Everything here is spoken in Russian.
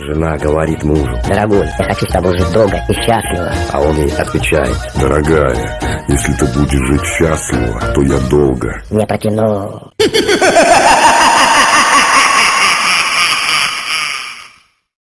Жена говорит мужу, Дорогой, я хочу с тобой жить долго и счастливо. а он ей отвечает. Дорогая, если ты будешь жить счастливо, то я долго Не протяну.